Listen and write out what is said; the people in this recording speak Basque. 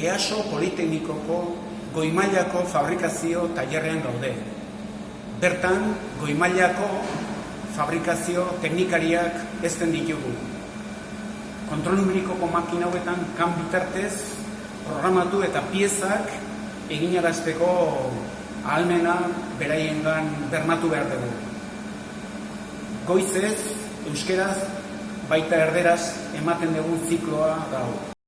Easo Politeknikoko goimailako fabrikazio tailerrean gaude. Bertan, goimailako fabrikazio teknikariak ezten ditugu. Kontrol numerikoko makina hauetan kan bitartez programatu eta piezak eginarazteko ahalmena beraiengan bermatu behar dugu. Goizez, euskeraz, baita erderaz ematen dugu zikloa dago.